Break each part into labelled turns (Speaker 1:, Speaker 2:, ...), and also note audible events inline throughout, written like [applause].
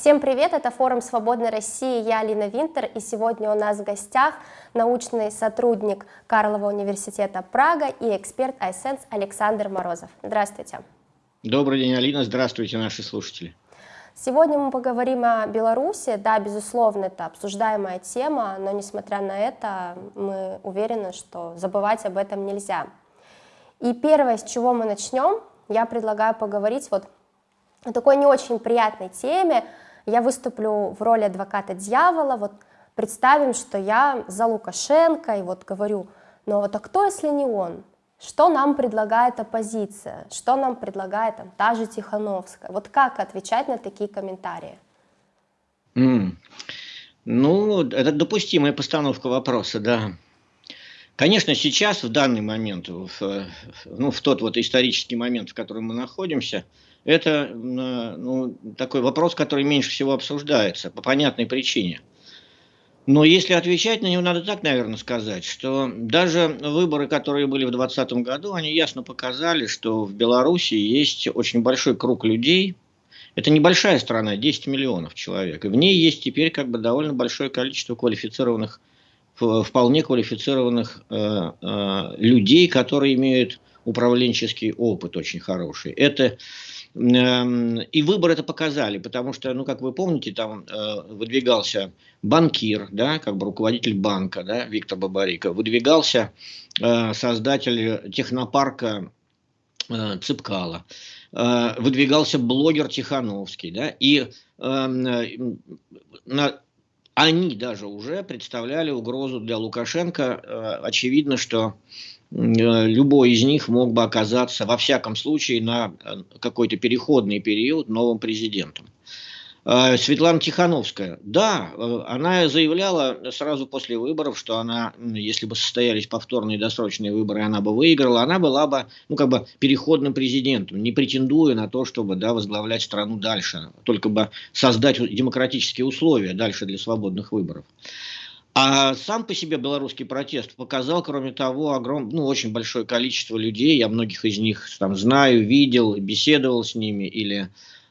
Speaker 1: Всем привет, это форум «Свободной России», я Алина Винтер, и сегодня у нас в гостях научный сотрудник Карлова университета Прага и эксперт iSense Александр Морозов. Здравствуйте.
Speaker 2: Добрый день, Алина, здравствуйте, наши слушатели.
Speaker 1: Сегодня мы поговорим о Беларуси. Да, безусловно, это обсуждаемая тема, но несмотря на это, мы уверены, что забывать об этом нельзя. И первое, с чего мы начнем, я предлагаю поговорить вот о такой не очень приятной теме, я выступлю в роли адвоката дьявола, вот представим, что я за Лукашенко, и вот говорю, ну вот а кто, если не он? Что нам предлагает оппозиция? Что нам предлагает там, та же Тихановская? Вот как отвечать на такие комментарии?
Speaker 2: Mm. Ну, это допустимая постановка вопроса, да. Конечно, сейчас, в данный момент, в, ну, в тот вот исторический момент, в котором мы находимся, это ну, такой вопрос, который меньше всего обсуждается по понятной причине. Но если отвечать на него, надо так, наверное, сказать, что даже выборы, которые были в 2020 году, они ясно показали, что в Беларуси есть очень большой круг людей. Это небольшая страна, 10 миллионов человек. И в ней есть теперь как бы довольно большое количество квалифицированных, вполне квалифицированных э, э, людей, которые имеют управленческий опыт очень хороший. Это и выборы это показали, потому что, ну, как вы помните, там э, выдвигался банкир, да, как бы руководитель банка, да, Виктор Бабарика, выдвигался э, создатель технопарка э, Цыпкала, выдвигался блогер Тихановский, да, и эм, на, они даже уже представляли угрозу для Лукашенко. Очевидно, что любой из них мог бы оказаться, во всяком случае, на э, какой-то переходный период новым президентом. Э, Светлана Тихановская, да, она заявляла сразу после выборов, что она, если бы состоялись повторные досрочные выборы, она бы выиграла, она была бы, ну, как бы переходным президентом, не претендуя на то, чтобы, да, возглавлять страну дальше, только бы создать демократические условия дальше для свободных выборов. А сам по себе белорусский протест показал, кроме того, огром, ну, очень большое количество людей, я многих из них там знаю, видел, беседовал с ними или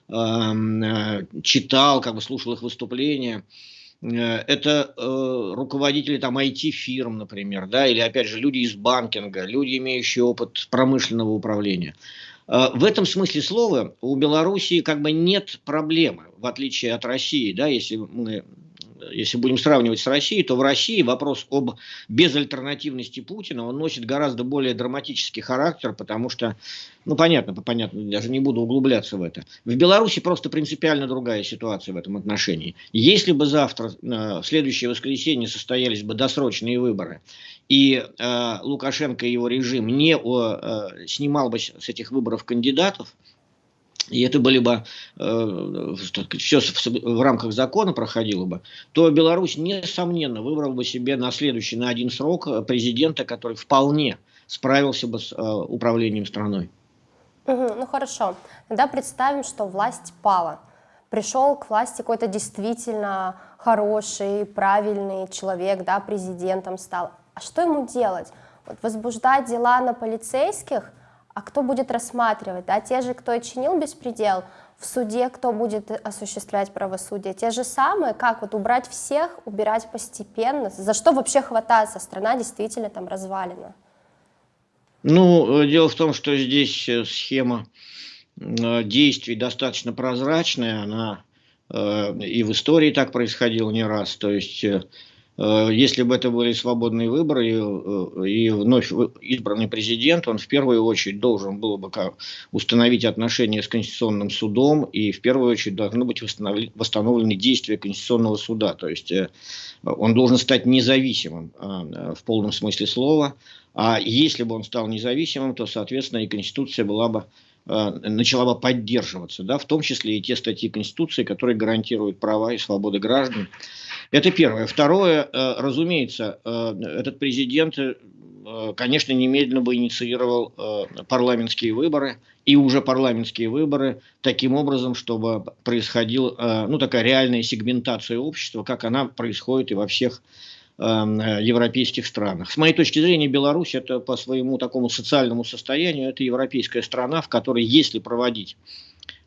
Speaker 2: э, читал, как бы слушал их выступления. Э, это э, руководители там IT-фирм, например, да, или опять же люди из банкинга, люди, имеющие опыт промышленного управления. Э, в этом смысле слова у Белоруссии как бы нет проблемы, в отличие от России, да, если мы если будем сравнивать с Россией, то в России вопрос об безальтернативности Путина, он носит гораздо более драматический характер, потому что, ну понятно, понятно, даже не буду углубляться в это. В Беларуси просто принципиально другая ситуация в этом отношении. Если бы завтра, э, в следующее воскресенье состоялись бы досрочные выборы, и э, Лукашенко и его режим не э, снимал бы с этих выборов кандидатов, и это были бы, э, все в рамках закона проходило бы, то Беларусь, несомненно, выбрал бы себе на следующий, на один срок э, президента, который вполне справился бы с э, управлением страной.
Speaker 1: Угу, ну хорошо, тогда представим, что власть пала. Пришел к власти какой-то действительно хороший, правильный человек, да, президентом стал. А что ему делать? Вот возбуждать дела на полицейских – а кто будет рассматривать, да, те же, кто и чинил беспредел, в суде кто будет осуществлять правосудие, те же самые, как вот убрать всех, убирать постепенно, за что вообще хвататься, страна действительно там развалена.
Speaker 2: Ну, дело в том, что здесь э, схема э, действий достаточно прозрачная, она э, и в истории так происходило не раз, то есть Э, если бы это были свободные выборы и, э, и вновь избранный президент, он в первую очередь должен был бы установить отношения с Конституционным судом, и в первую очередь должны быть восстановлены действия Конституционного суда. То есть э, он должен стать независимым в полном смысле слова. А если бы он стал независимым, то, соответственно, и Конституция была бы начала бы поддерживаться, да, в том числе и те статьи Конституции, которые гарантируют права и свободы граждан. Это первое. Второе, э, разумеется, э, этот президент, э, конечно, немедленно бы инициировал парламентские выборы, и уже парламентские выборы таким образом, чтобы происходила ну, такая реальная сегментация общества, как она происходит и во всех европейских странах. С моей точки зрения, Беларусь это по своему такому социальному состоянию, это европейская страна, в которой, если проводить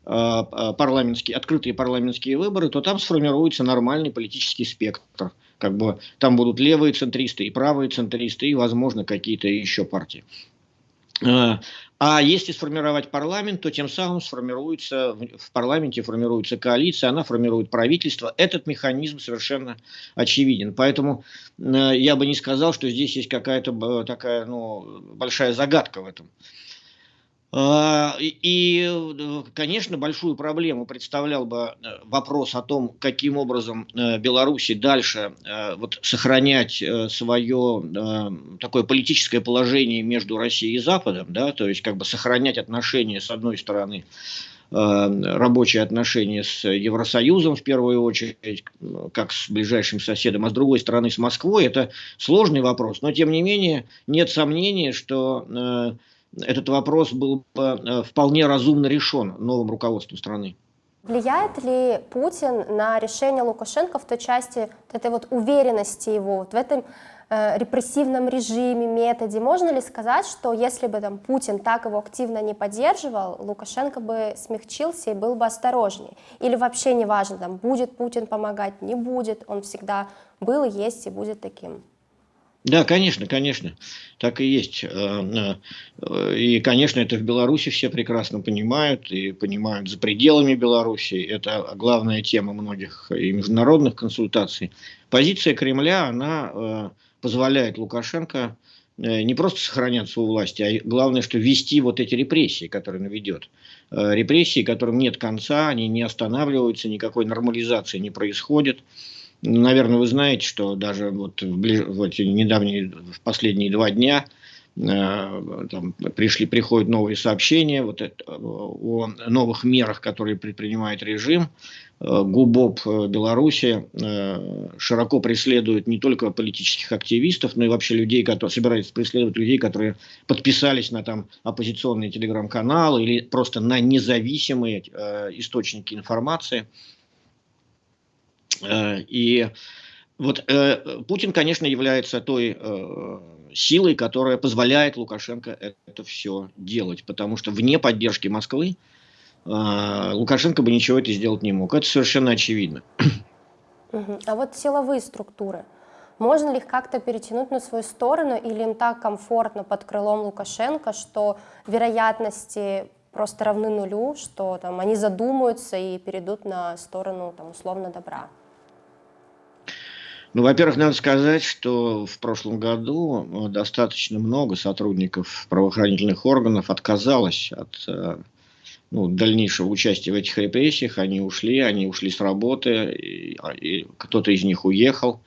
Speaker 2: парламентские, открытые парламентские выборы, то там сформируется нормальный политический спектр. Как бы там будут левые центристы и правые центристы, и, возможно, какие-то еще партии. А если сформировать парламент, то тем самым сформируется, в парламенте формируется коалиция, она формирует правительство. Этот механизм совершенно очевиден. Поэтому э, я бы не сказал, что здесь есть какая-то э, такая ну, большая загадка в этом. А, и, конечно, большую проблему представлял бы э, вопрос о том, каким образом э, Беларуси дальше э, вот, сохранять свое такое политическое положение между Россией и Западом, да, то есть как бы сохранять отношения с одной стороны рабочие отношения с Евросоюзом в первую очередь, как с ближайшим соседом, а с другой стороны с Москвой, это сложный вопрос. Но тем не менее нет сомнения, что этот вопрос был бы э, вполне разумно решен новым руководством страны.
Speaker 1: Влияет ли Путин на решение Лукашенко в той части вот этой вот уверенности его, вот в этом э, репрессивном режиме, методе? Можно ли сказать, что если бы там Путин так его активно не поддерживал, Лукашенко бы смягчился и был бы осторожнее? Или вообще не важно, там, будет Путин помогать, не будет, он всегда был, есть и будет таким?
Speaker 2: Да, конечно, конечно, так и есть. Э, э, и, конечно, это в Беларуси все прекрасно понимают, и понимают за пределами Беларуси. Это главная тема многих и международных консультаций. Позиция Кремля, она э, позволяет Лукашенко не просто сохраняться у власти, а главное, что вести вот эти репрессии, которые он ведет. Репрессии, которым нет конца, они не останавливаются, никакой нормализации не происходит. Наверное, вы знаете, что даже вот в, ближ... в эти недавние, в последние два дня э, там пришли, приходят новые сообщения вот это, о новых мерах, которые предпринимает режим. Э, ГУБОП э, Беларуси э, широко преследует не только политических активистов, но и вообще людей, которые собираются преследовать людей, которые подписались на там оппозиционные телеграм-каналы или просто на независимые э, источники информации. Э, и вот э, Путин, конечно, является той э, силой, которая позволяет Лукашенко это все делать, потому что вне поддержки Москвы Лукашенко бы ничего это сделать не мог. Это совершенно очевидно.
Speaker 1: А вот силовые структуры, можно ли их как-то перетянуть на свою сторону, или им так комфортно под крылом Лукашенко, что вероятности просто равны нулю, что там они задумаются и перейдут на сторону там условно добра?
Speaker 2: Ну, во-первых, надо сказать, что в прошлом году э, достаточно много сотрудников правоохранительных органов отказалось от э, ну, дальнейшего участия в этих репрессиях. Они ушли, они ушли с работы, и, а, и кто-то из них уехал.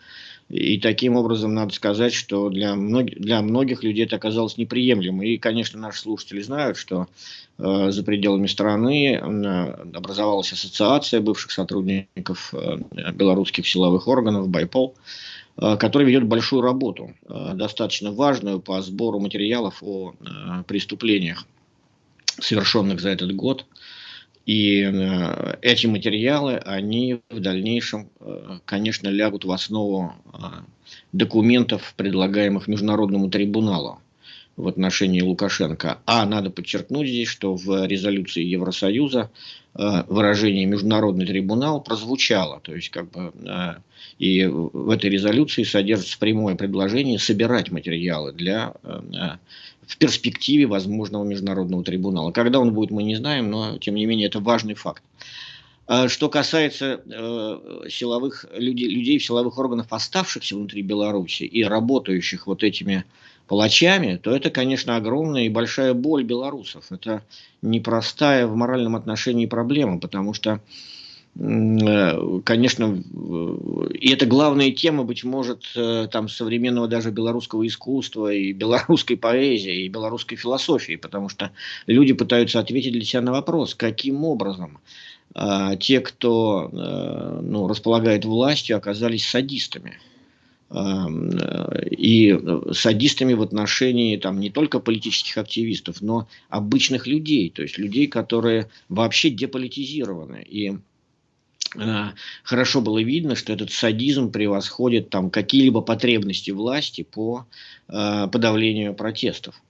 Speaker 2: И таким образом надо сказать, что для, мног, для многих людей это оказалось неприемлемо. И, конечно, наши слушатели знают, что э, за пределами страны э, образовалась ассоциация бывших сотрудников э, белорусских силовых органов, Байпол, э, которая ведет большую работу, э, достаточно важную по сбору материалов о э, преступлениях, совершенных за этот год. И э, эти материалы, они в дальнейшем, э, конечно, лягут в основу э, документов, предлагаемых Международному трибуналу в отношении Лукашенко. А надо подчеркнуть здесь, что в резолюции Евросоюза выражение «Международный трибунал» прозвучало. То есть, как бы, и в этой резолюции содержится прямое предложение собирать материалы для в перспективе возможного международного трибунала. Когда он будет, мы не знаем, но тем не менее это важный факт. Что касается э, силовых людей, людей в силовых органах, оставшихся внутри Беларуси и работающих вот этими палачами, то это, конечно, огромная и большая боль белорусов. Это непростая в моральном отношении проблема, потому что Э, конечно, и это главная тема, быть может, э, там современного даже белорусского искусства и белорусской поэзии, и белорусской философии, потому что люди пытаются ответить для себя на вопрос, каким образом а, те, кто а, ну, располагает властью, оказались садистами. А, и садистами в отношении там, не только политических активистов, но обычных людей, то есть людей, которые вообще деполитизированы. И Э, хорошо было видно, что этот садизм превосходит там какие-либо потребности власти по э, подавлению протестов.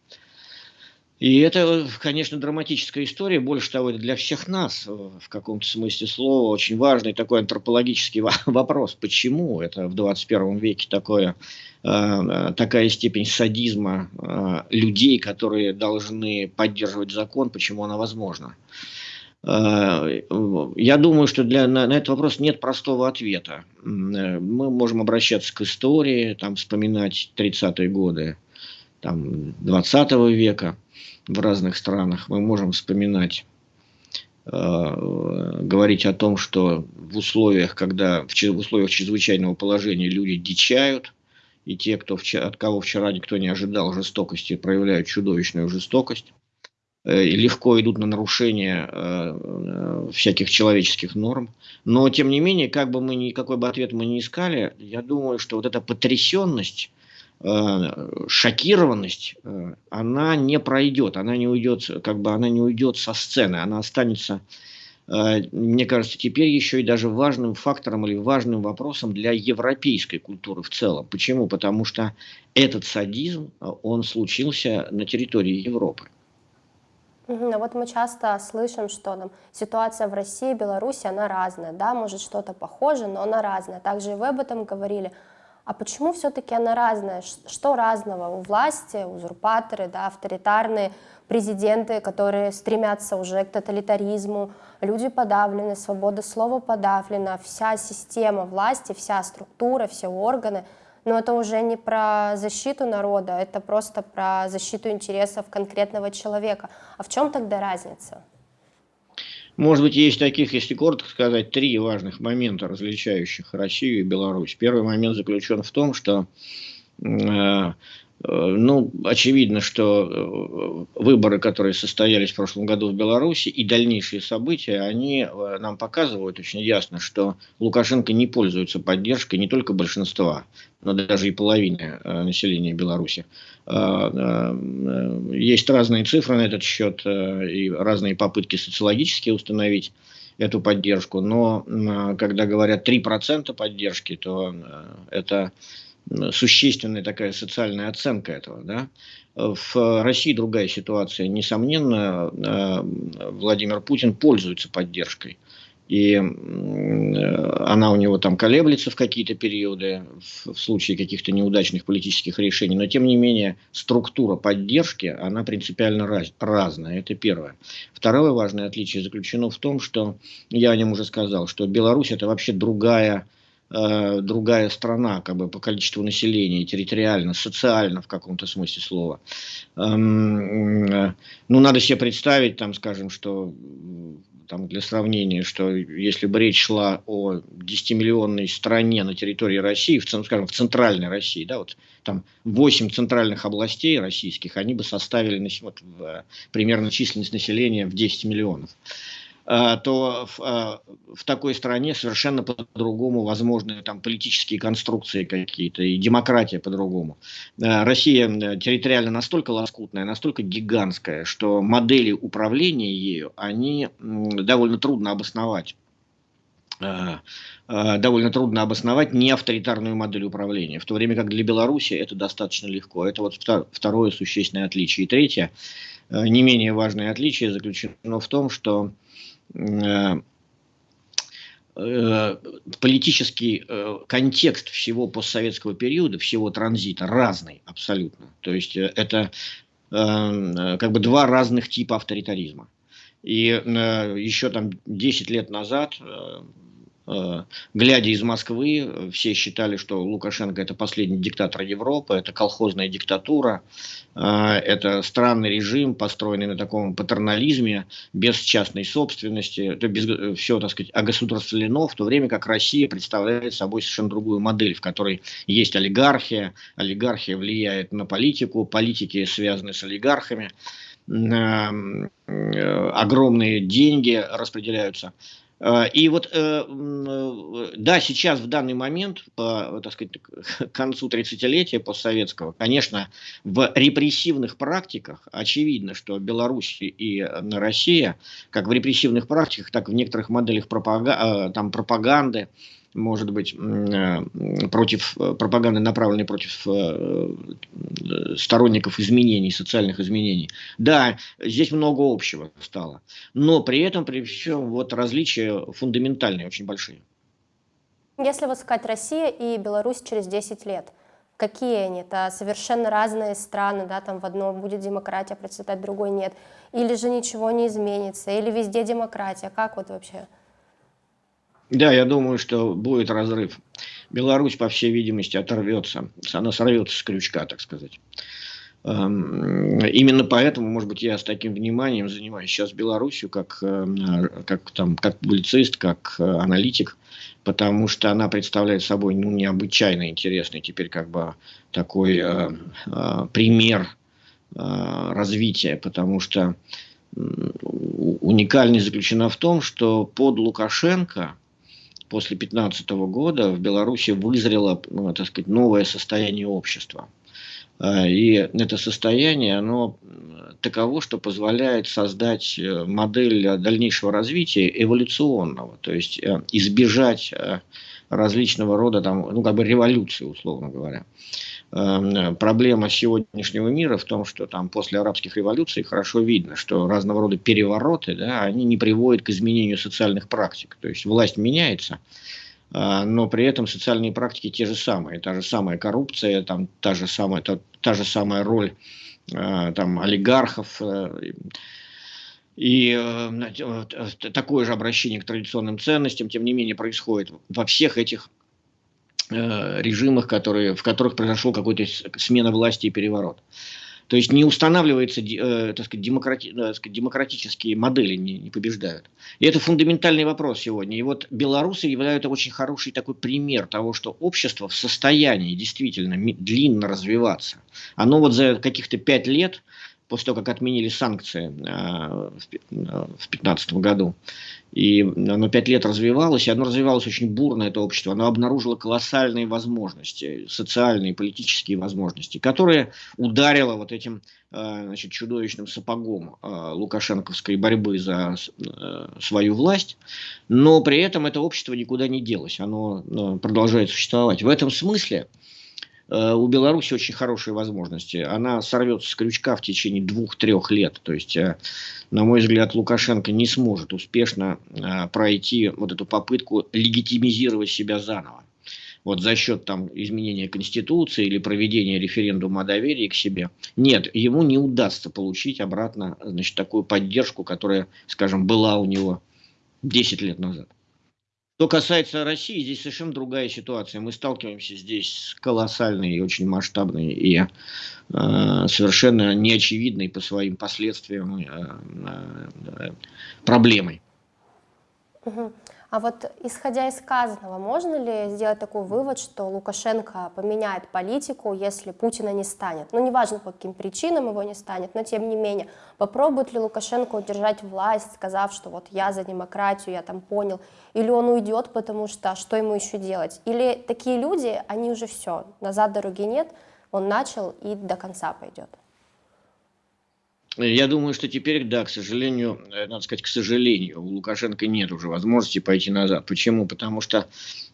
Speaker 2: И это, конечно, драматическая история, больше того, это для всех нас, в каком-то смысле слова, очень важный такой антропологический [laughs] вопрос. Почему это в 21 веке такое, э, такая степень садизма э, людей, которые должны поддерживать закон, почему она возможна? Э, я думаю, что для, на, на этот вопрос нет простого ответа. Мы можем обращаться к истории, там, вспоминать 30-е годы там, 20 века в разных странах. Мы можем вспоминать, э, говорить о том, что в условиях, когда в, условиях чрезвычайного положения люди дичают, и те, кто, от кого вчера никто не ожидал жестокости, проявляют чудовищную жестокость. Э, и легко идут на нарушение э, всяких человеческих норм. Но, тем не менее, как бы мы ни, какой бы ответ мы ни искали, я думаю, что вот эта потрясенность, шокированность, она не пройдет, она не уйдет, как бы она не уйдет со сцены, она останется, мне кажется, теперь еще и даже важным фактором или важным вопросом для европейской культуры в целом. Почему? Потому что этот садизм, он случился на территории Европы.
Speaker 1: Ну вот мы часто слышим, что там, ситуация в России, Беларуси, она разная, да, может что-то похоже, но она разная. Также и вы об этом говорили. А почему все-таки она разная? Что разного у власти, узурпаторы, да, авторитарные президенты, которые стремятся уже к тоталитаризму, люди подавлены, свобода слова подавлена, вся система власти, вся структура, все органы – но это уже не про защиту народа, это просто про защиту интересов конкретного человека. А в чем тогда разница?
Speaker 2: Может быть, есть таких, если коротко сказать, три важных момента, различающих Россию и Беларусь. Первый момент заключен в том, что э, ну, очевидно, что э, выборы, которые состоялись в прошлом году в Беларуси и дальнейшие события, они э, нам показывают очень ясно, что Лукашенко не пользуется поддержкой не только большинства, но даже и половины населения Беларуси. Есть разные цифры на этот счет и разные попытки социологически установить эту поддержку, но когда говорят 3% поддержки, то это существенная такая социальная оценка этого. Да? В России другая ситуация. Несомненно, э, Владимир Путин пользуется поддержкой. И она у него там колеблется в какие-то периоды, в случае каких-то неудачных политических решений. Но, тем не менее, структура поддержки, она принципиально раз, разная. Это первое. Второе важное отличие заключено в том, что, я о нем уже сказал, что Беларусь это вообще другая Э, другая страна, как бы по количеству населения, территориально, социально в каком-то смысле слова. Эм, э, ну, надо себе представить, там, скажем, что там, для сравнения, что если бы речь шла о 10-миллионной стране на территории России, в, скажем, в центральной России, да, вот там 8 центральных областей российских, они бы составили вот, примерно численность населения в 10 миллионов. А, то в, а, в такой стране совершенно по-другому возможны там политические конструкции какие-то и демократия по-другому. А, Россия территориально настолько лоскутная, настолько гигантская, что модели управления ею, они довольно трудно обосновать довольно трудно обосновать не авторитарную модель управления, в то время как для Беларуси это достаточно легко. Это вот второе существенное отличие. И третье, не менее важное отличие заключено в том, что Э, э, политический э, контекст всего постсоветского периода, всего транзита разный абсолютно. То есть это как бы два разных типа авторитаризма. И еще там 10 лет назад Э, глядя из Москвы, все считали, что Лукашенко это последний диктатор Европы, это колхозная диктатура, э, это странный режим, построенный на таком патернализме, без частной собственности, это без, все, так сказать, огосударствлено, в то время как Россия представляет собой совершенно другую модель, в которой есть олигархия, олигархия влияет на политику, политики связаны с олигархами, э, огромные деньги распределяются. А, и вот, э, э, да, сейчас, в данный момент, по, так сказать, к концу 30-летия постсоветского, конечно, в репрессивных практиках очевидно, что Беларусь и Россия, как в репрессивных практиках, так и в некоторых моделях пропага там, пропаганды, может быть, э, против э, пропаганды, направленной против э, сторонников изменений, социальных изменений. Да, здесь много общего стало, но при этом, при всем, вот различия фундаментальные, очень большие.
Speaker 1: Если вот сказать Россия и Беларусь через 10 лет, какие они? Это совершенно разные страны, да, там в одном будет демократия процветать, в другой нет. Или же ничего не изменится, или везде демократия. Как вот вообще?
Speaker 2: Да, я думаю, что будет разрыв. Беларусь, по всей видимости, оторвется. Она сорвется с крючка, так сказать. Эм, именно поэтому, может быть, я с таким вниманием занимаюсь сейчас Беларусью, как, эм, как, там, как публицист, как э, аналитик, потому что она представляет собой ну, необычайно интересный теперь как бы такой э, э, пример э, развития, потому что уникальность заключена в том, что под Лукашенко после 2015 года в Беларуси вызрело, ну, так сказать, новое состояние общества. А, и это состояние, оно таково, что позволяет создать э, модель дальнейшего развития эволюционного, то есть э, избежать э, различного рода, там, ну, как бы революции, условно говоря. Эм, проблема сегодняшнего мира в том, что там после арабских революций хорошо видно, что разного рода перевороты, да, они не приводят к изменению социальных практик. То есть власть меняется, а, но при этом социальные практики те же самые. Та же самая коррупция, там, та, же самая, та, та же самая роль а, там, олигархов, э, и э, такое же обращение к традиционным ценностям, тем не менее, происходит во всех этих Э, режимах, которые, в которых произошел какой-то смена власти и переворот. То есть не устанавливаются э, так сказать, демократи, э, так сказать, демократические модели, не, не побеждают. И это фундаментальный вопрос сегодня. И вот белорусы являются очень хороший такой пример того, что общество в состоянии действительно длинно развиваться. Оно вот за каких-то пять лет после того, как отменили санкции э, в 2015 году, и оно пять лет развивалось, и оно развивалось очень бурно, это общество. Оно обнаружило колоссальные возможности, социальные, политические возможности, которые ударило вот этим э, значит, чудовищным сапогом э, лукашенковской борьбы за свою власть. Но при этом это общество никуда не делось, оно продолжает существовать. В этом смысле Э, у Беларуси очень хорошие возможности. Она сорвется с крючка в течение двух-трех лет. То есть, э, на мой взгляд, Лукашенко не сможет успешно э, пройти вот эту попытку легитимизировать себя заново. Вот за счет там, изменения Конституции или проведения референдума о доверии к себе. Нет, ему не удастся получить обратно значит, такую поддержку, которая, скажем, была у него 10 лет назад. Что касается России, здесь совершенно другая ситуация. Мы сталкиваемся здесь с колоссальной очень масштабной и э, совершенно неочевидной по своим последствиям э, э, проблемой.
Speaker 1: Угу. А вот исходя из сказанного, можно ли сделать такой вывод, что Лукашенко поменяет политику, если Путина не станет? Ну, неважно, по каким причинам его не станет, но тем не менее, попробует ли Лукашенко удержать власть, сказав, что вот я за демократию, я там понял, или он уйдет, потому что что ему еще делать? Или такие люди, они уже все, назад дороги нет, он начал и до конца пойдет?
Speaker 2: Я думаю, что теперь, да, к сожалению, э, надо сказать, к сожалению, у Лукашенко нет уже возможности пойти назад. Почему? Потому что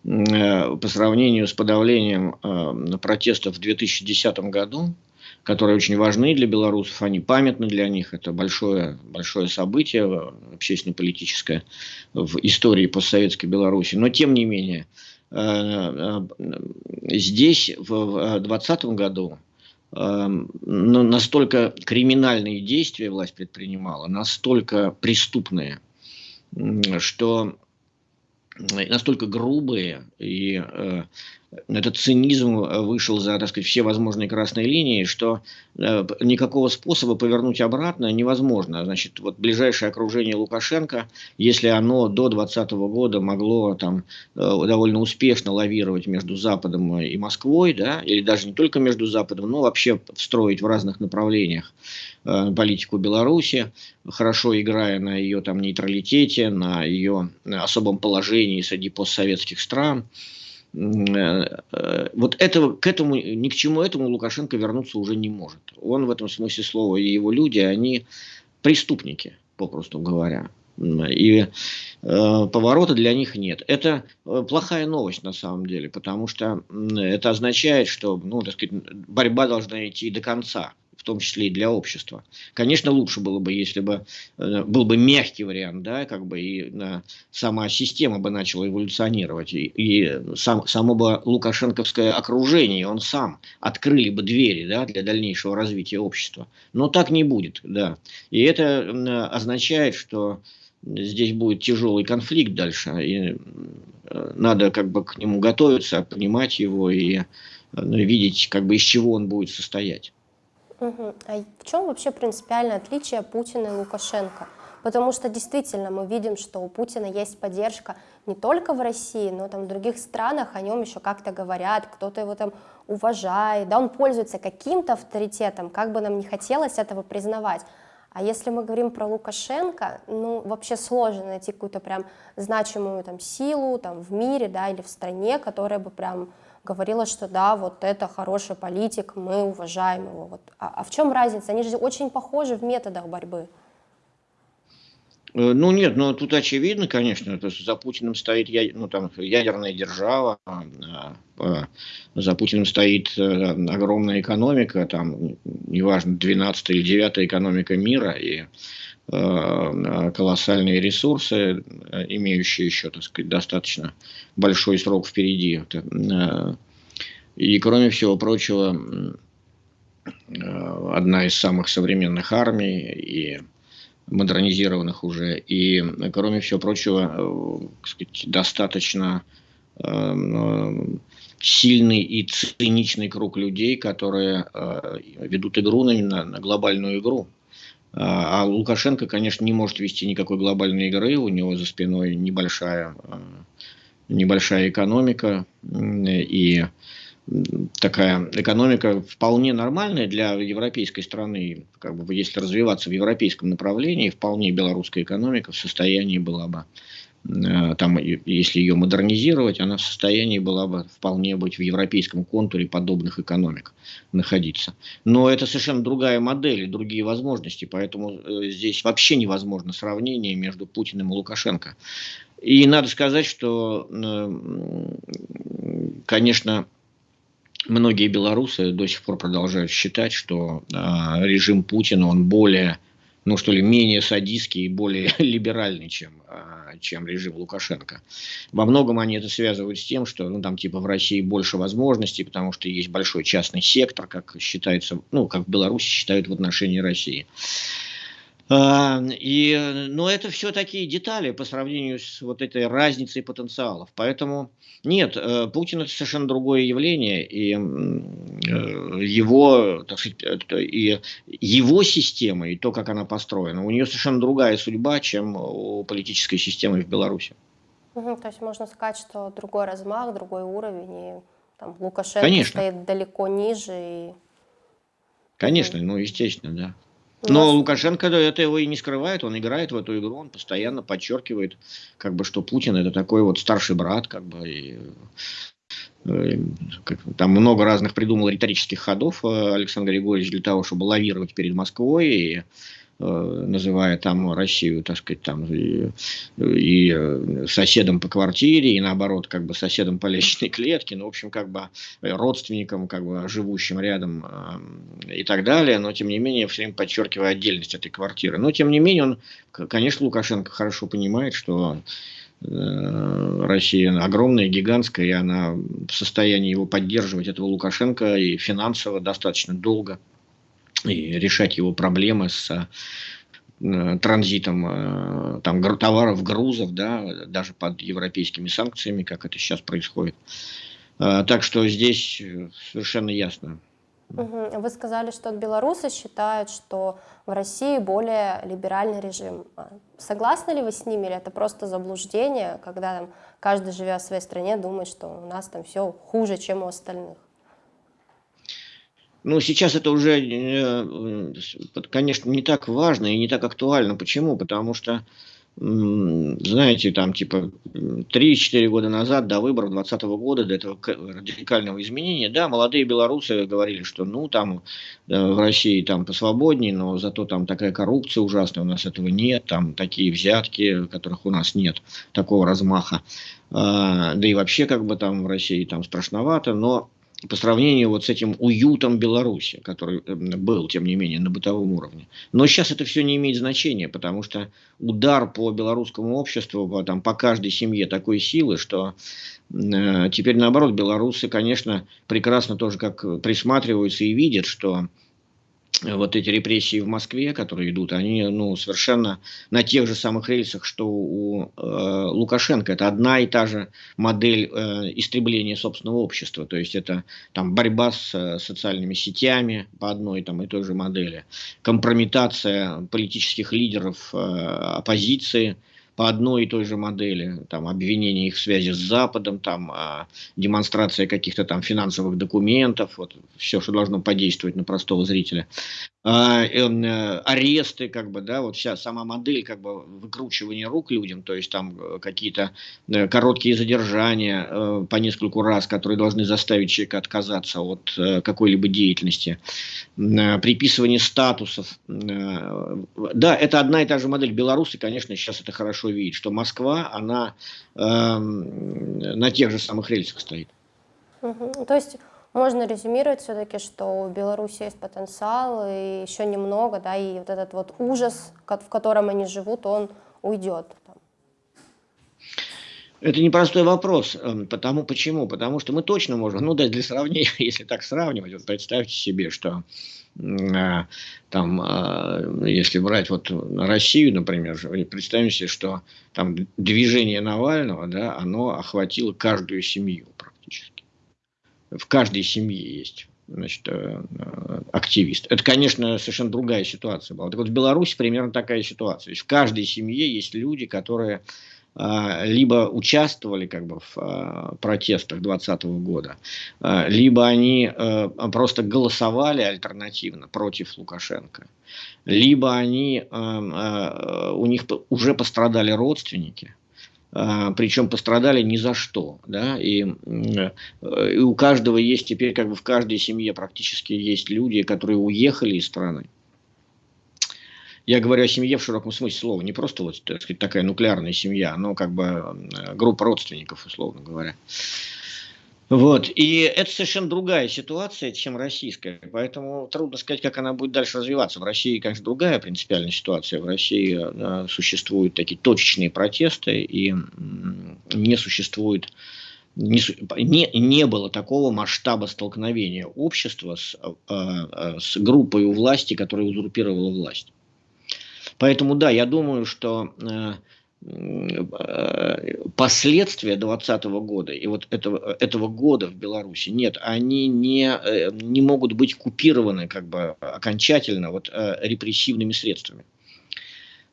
Speaker 2: э, по сравнению с подавлением э, протестов в 2010 году, которые очень важны для белорусов, они памятны для них, это большое, большое событие общественно-политическое в истории постсоветской Беларуси. Но тем не менее, здесь в 2020 году Эм, настолько криминальные действия власть предпринимала, настолько преступные, что настолько грубые и э, этот цинизм вышел за, так сказать, все возможные красные линии, что э, никакого способа повернуть обратно невозможно. Значит, вот ближайшее окружение Лукашенко, если оно до 2020 года могло там э, довольно успешно лавировать между Западом и Москвой, да, или даже не только между Западом, но вообще встроить в разных направлениях э, политику Беларуси, хорошо играя на ее там нейтралитете, на ее особом положении среди постсоветских стран, Э, э, вот этого, к этому, ни к чему этому Лукашенко вернуться уже не может. Он в этом смысле слова и его люди, они преступники, попросту говоря. И э, поворота для них нет. Это э, плохая новость на самом деле, потому что это означает, что ну, так сказать, борьба должна идти до конца в том числе и для общества. Конечно, лучше было бы, если бы э, был бы мягкий вариант, да, как бы и э, сама система бы начала эволюционировать, и, и сам, само бы лукашенковское окружение, он сам открыли бы двери, да, для дальнейшего развития общества. Но так не будет, да. И это э, означает, что здесь будет тяжелый конфликт дальше, и надо как бы к нему готовиться, понимать его и видеть, как бы из чего он будет состоять.
Speaker 1: Угу. А в чем вообще принципиальное отличие Путина и Лукашенко? Потому что действительно мы видим, что у Путина есть поддержка не только в России, но там в других странах о нем еще как-то говорят, кто-то его там уважает, да, он пользуется каким-то авторитетом, как бы нам не хотелось этого признавать. А если мы говорим про Лукашенко, ну, вообще сложно найти какую-то прям значимую там силу там в мире, да, или в стране, которая бы прям говорила, что да, вот это хороший политик, мы уважаем его. Вот. А, а в чем разница? Они же очень похожи в методах борьбы.
Speaker 2: Э, ну нет, ну тут очевидно, конечно, то за Путиным стоит ну, там, ядерная держава, а, а, за Путиным стоит э, огромная экономика, там, неважно, 12 или 9 экономика мира, и Э, колоссальные ресурсы, э, имеющие еще, так сказать, достаточно большой срок впереди. Э, и, кроме всего прочего, одна из самых современных армий и модернизированных уже. И, кроме всего прочего, сказать, достаточно сильный и циничный круг людей, которые ведут игру на, на глобальную игру. А, а Лукашенко, конечно, не может вести никакой глобальной игры, у него за спиной небольшая, а, небольшая экономика, и такая экономика вполне нормальная для европейской страны, как бы если развиваться в европейском направлении, вполне белорусская экономика в состоянии была бы Э, там, если ее модернизировать, она в состоянии была бы вполне быть в европейском контуре подобных экономик находиться. Но это совершенно другая модель и другие возможности, поэтому э, здесь вообще невозможно сравнение между Путиным и Лукашенко. И надо сказать, что, э, конечно, многие белорусы до сих пор продолжают считать, что режим Путина, он более ну что ли, менее садистский и более [laughs] либеральный, чем, чем режим Лукашенко. Во многом они это связывают с тем, что ну, там типа в России больше возможностей, потому что есть большой частный сектор, как считается, ну, как в Беларуси считают в отношении России. А, и, но это все такие детали по сравнению с вот этой разницей потенциалов. Поэтому нет, э, Путин это совершенно другое явление, и э, его, так сказать, и его система, и то, как она построена, у нее совершенно другая судьба, чем у политической системы в Беларуси.
Speaker 1: Угу, то есть можно сказать, что другой размах, другой уровень, и там Лукашенко Конечно. стоит далеко ниже. И...
Speaker 2: Конечно, ну естественно, да. Но нас... Лукашенко это его и не скрывает, он играет в эту игру, он постоянно подчеркивает, как бы, что Путин это такой вот старший брат, как бы, и, э, там много разных придумал риторических ходов э, Александр Григорьевич для того, чтобы лавировать перед Москвой и называя там Россию, так сказать, там и, и э, соседом по квартире, и наоборот, как бы соседом по лестничной [laughs] клетке, ну, в общем, как бы родственником, как бы живущим рядом э, и так далее, но, тем не менее, все время подчеркивая отдельность этой квартиры. Но, тем не менее, он, конечно, Лукашенко хорошо понимает, что Россия огромная, гигантская, и она в состоянии его поддерживать, этого Лукашенко, и финансово достаточно долго и решать его проблемы с э, транзитом э, там, товаров, грузов, да, даже под европейскими санкциями, как это сейчас происходит. Э, так что здесь совершенно ясно.
Speaker 1: Вы сказали, что белорусы считают, что в России более либеральный режим. А согласны ли вы с ними, или это просто заблуждение, когда там, каждый, живя в своей стране, думает, что у нас там все хуже, чем у остальных?
Speaker 2: Ну, сейчас это уже, э, конечно, не так важно и не так актуально. Почему? Потому что знаете, там типа 3-4 года назад, до выборов 2020 года, до этого радикального изменения, да, молодые белорусы говорили, что ну там э, в России там посвободнее, но зато там такая коррупция ужасная, у нас этого нет, там такие взятки, которых у нас нет, такого размаха. А, да и вообще как бы там в России там страшновато, но по сравнению вот с этим уютом Беларуси, который эм, был, тем не менее, на бытовом уровне. Но сейчас это все не имеет значения, потому что удар по белорусскому обществу, по, там, по каждой семье такой силы, что э, теперь наоборот, белорусы, конечно, прекрасно тоже как присматриваются и видят, что вот эти репрессии в Москве, которые идут, они ну, совершенно на тех же самых рельсах, что у э, Лукашенко. Это одна и та же модель э, истребления собственного общества. То есть это там, борьба с э, социальными сетями по одной там, и той же модели, компрометация политических лидеров э, оппозиции – по одной и той же модели, там, обвинение их в связи с Западом, там, а, демонстрация каких-то там финансовых документов, вот, все, что должно подействовать на простого зрителя. А, э, аресты, как бы, да, вот вся сама модель, как бы, выкручивания рук людям, то есть там э, какие-то э, короткие задержания по нескольку раз, которые должны заставить человека отказаться от какой-либо деятельности, приписывание статусов. Да, это одна и та же модель. Белорусы, конечно, сейчас это хорошо видят, что Москва, она э, на тех же самых рельсах стоит.
Speaker 1: Угу. То есть можно резюмировать все-таки, что у Беларуси есть потенциал, и еще немного, да, и вот этот вот ужас, в котором они живут, он уйдет.
Speaker 2: Это непростой вопрос. Эм, потому, почему? Потому что мы точно можем, ну да, для сравнения, [laughs] если так сравнивать, вот представьте себе, что э, там, э, если брать вот Россию, например, представим себе, что там движение Навального, да, оно охватило каждую семью в каждой семье есть значит, э, активист. Это, конечно, совершенно другая ситуация была. Так вот, в Беларуси примерно такая ситуация. То есть в каждой семье есть люди, которые а, либо участвовали как бы в протестах 2020 года, либо они просто голосовали альтернативно против Лукашенко, либо они, у них уже пострадали родственники, причем пострадали ни за что, да, и, и у каждого есть теперь, как бы в каждой семье практически есть люди, которые уехали из страны. Я говорю о семье в широком смысле слова, не просто вот так сказать, такая нуклеарная семья, но как бы группа родственников, условно говоря. Вот. И это совершенно другая ситуация, чем российская. Поэтому трудно сказать, как она будет дальше развиваться. В России, конечно, другая принципиальная ситуация. В России э, существуют такие точечные протесты, и не существует не, не, не было такого масштаба столкновения общества с, э, э, с группой у власти, которая узурпировала власть. Поэтому да, я думаю, что э, последствия 2020 года и вот этого, этого года в Беларуси, нет, они не, э, не могут быть купированы как бы окончательно вот, э, репрессивными средствами.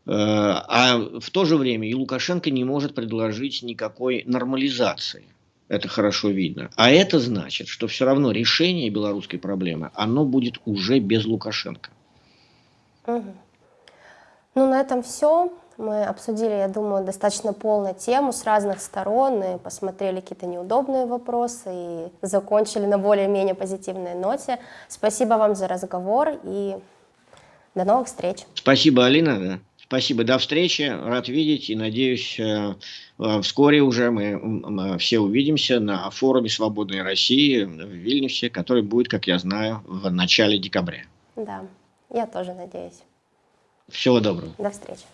Speaker 2: Э, а в то же время и Лукашенко не может предложить никакой нормализации. Это хорошо видно. А это значит, что все равно решение белорусской проблемы, оно будет уже без Лукашенко.
Speaker 1: Угу. Ну, на этом все. Мы обсудили, я думаю, достаточно полную тему с разных сторон и посмотрели какие-то неудобные вопросы и закончили на более-менее позитивной ноте. Спасибо вам за разговор и до новых встреч.
Speaker 2: Спасибо, Алина. Спасибо, до встречи, рад видеть и надеюсь, э, э, вскоре уже мы все увидимся на форуме «Свободной России» в Вильнюсе, который будет, как я знаю, в начале декабря.
Speaker 1: Да, я тоже надеюсь.
Speaker 2: Всего доброго.
Speaker 1: До встречи.